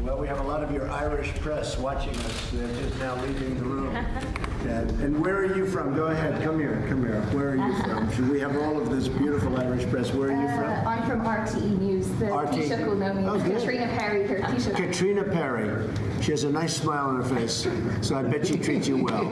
Well, we have a lot of your Irish press watching us. They're just now leaving the room. And where are you from? Go ahead, come here, come here. Where are you from? Should We have all of this beautiful Irish press. Where are you Uh, from? I'm from RTE News. The RTE. Taoiseach will know me. Oh. Caitríona Perry here. Taoiseach. Caitríona Perry. She has a nice smile on her face, so I bet she treats you well.